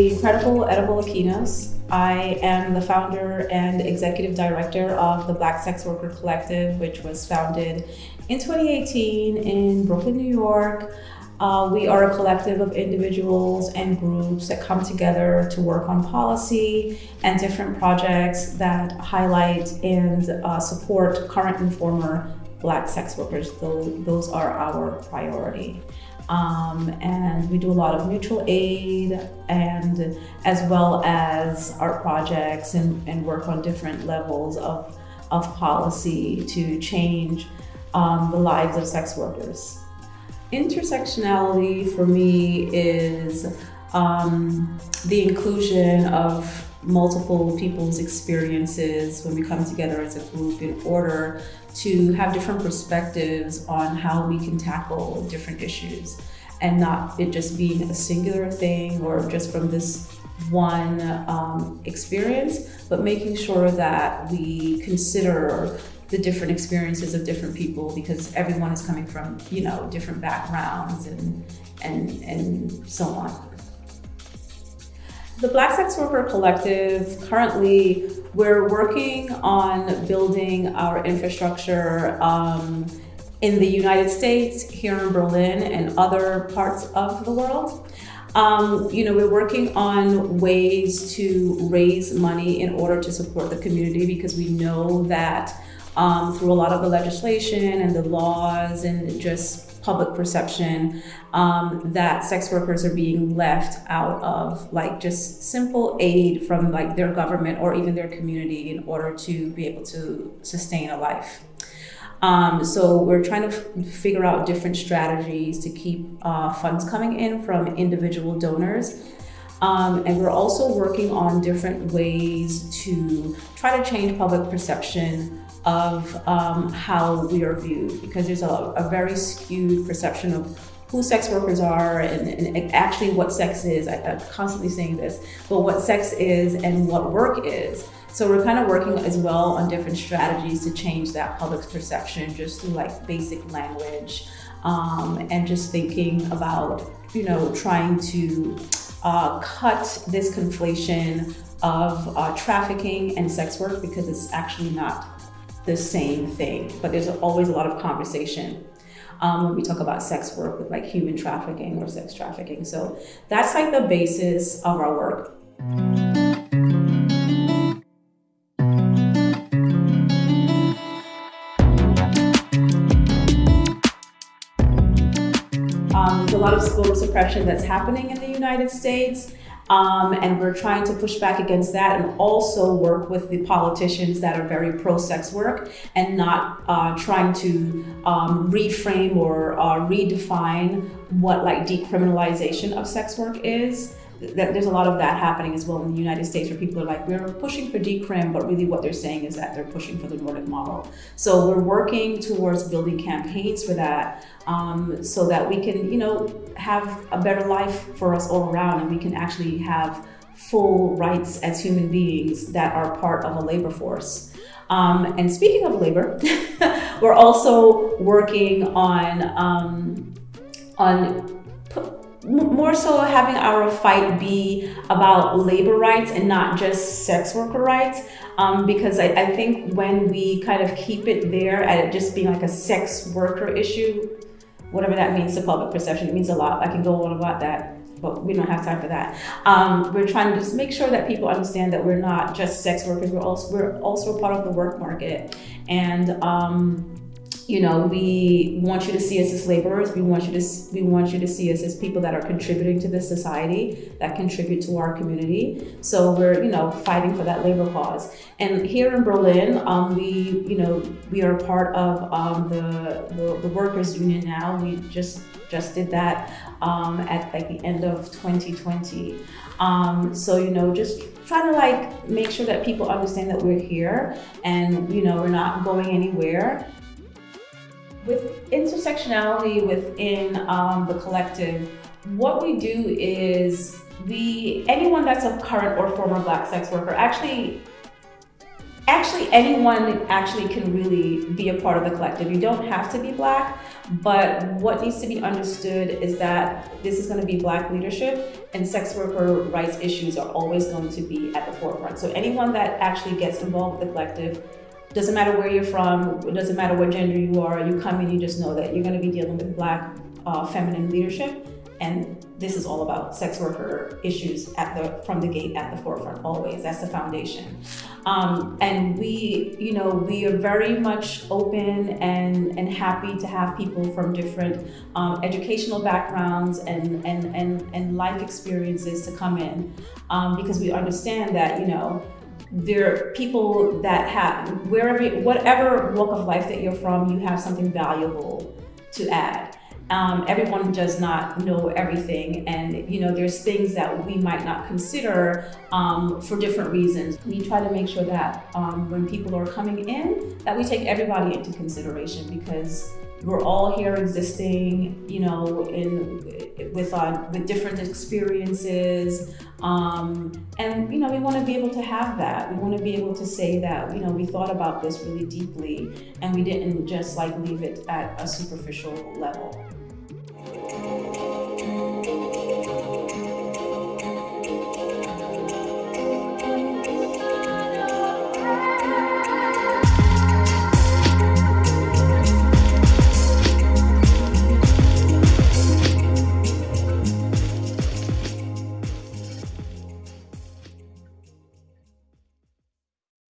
the incredible Edible Akynos. I am the founder and executive director of the Black Sex Worker Collective, which was founded in 2018 in Brooklyn, New York. Uh, we are a collective of individuals and groups that come together to work on policy and different projects that highlight and uh, support current and former Black sex workers. Those, those are our priority. Um, and we do a lot of mutual aid and as well as art projects and, and work on different levels of, of policy to change um, the lives of sex workers. Intersectionality for me is um, the inclusion of multiple people's experiences when we come together as a group in order to have different perspectives on how we can tackle different issues and not it just being a singular thing or just from this one um, experience, but making sure that we consider the different experiences of different people because everyone is coming from, you know, different backgrounds and, and, and so on. The Black Sex Worker Collective, currently we're working on building our infrastructure um, in the United States, here in Berlin, and other parts of the world. Um, you know, we're working on ways to raise money in order to support the community because we know that um, through a lot of the legislation and the laws and just public perception um, that sex workers are being left out of like just simple aid from like their government or even their community in order to be able to sustain a life. Um, so we're trying to figure out different strategies to keep uh, funds coming in from individual donors. Um, and we're also working on different ways to try to change public perception of um, how we are viewed because there's a, a, very skewed perception of who sex workers are and, and actually what sex is. I, I'm constantly saying this, but what sex is and what work is. So we're kind of working as well on different strategies to change that public perception just through like basic language um, and just thinking about, you know, trying to uh, cut this conflation of uh, trafficking and sex work because it's actually not the same thing, but there's always a lot of conversation um, when we talk about sex work with like human trafficking or sex trafficking. So that's like the basis of our work. Um, there's a lot of voter suppression that's happening in the United States. Um, and we're trying to push back against that and also work with the politicians that are very pro-sex work and not uh, trying to um, reframe or uh, redefine what like decriminalization of sex work is that there's a lot of that happening as well in the United States where people are like, we're pushing for decrim, but really what they're saying is that they're pushing for the Nordic model. So we're working towards building campaigns for that um, so that we can, you know, have a better life for us all around and we can actually have full rights as human beings that are part of a labor force. Um, and speaking of labor, we're also working on um, on more so having our fight be about labor rights and not just sex worker rights um, because I, I, think when we kind of keep it there at it just being like a sex worker issue whatever that means to public perception it means a lot. I can go on about that but we don't have time for that. Um, we're trying to just make sure that people understand that we're not just sex workers we're also we're also part of the work market. And um, you know, we want you to see us as laborers. We want you to we want you to see us as people that are contributing to this society, that contribute to our community. So we're, you know, fighting for that labor cause. And here in Berlin, um, we, you know, we are part of um, the, the, the workers union now. We just just did that um, at like the end of 2020. Um, so you know, just trying to like make sure that people understand that we're here and you know we're not going anywhere with intersectionality within um, the collective, what we do is we anyone that's a current or former black sex worker actually actually anyone actually can really be a part of the collective. You don't have to be black, but what needs to be understood is that this is going to be black leadership and sex worker rights issues are always going to be at the forefront. So anyone that actually gets involved with the collective doesn't matter where you're from, it doesn't matter what gender you are, you come in, you just know that you're going to be dealing with black uh, feminine leadership. And this is all about sex worker issues at the from the gate at the forefront always. That's the foundation. Um, and we, you know, we are very much open and, and happy to have people from different um, educational backgrounds and, and, and, and life experiences to come in um, because we understand that, you know, there are people that have wherever whatever walk of life that you're from you have something valuable to add. Um, everyone does not know everything and you know there's things that we might not consider um, for different reasons. We try to make sure that um, when people are coming in that we take everybody into consideration because we're all here existing, you know, in with uh, with different experiences, um, and you know, we want to be able to have that. We want to be able to say that, you know, we thought about this really deeply, and we didn't just like leave it at a superficial level.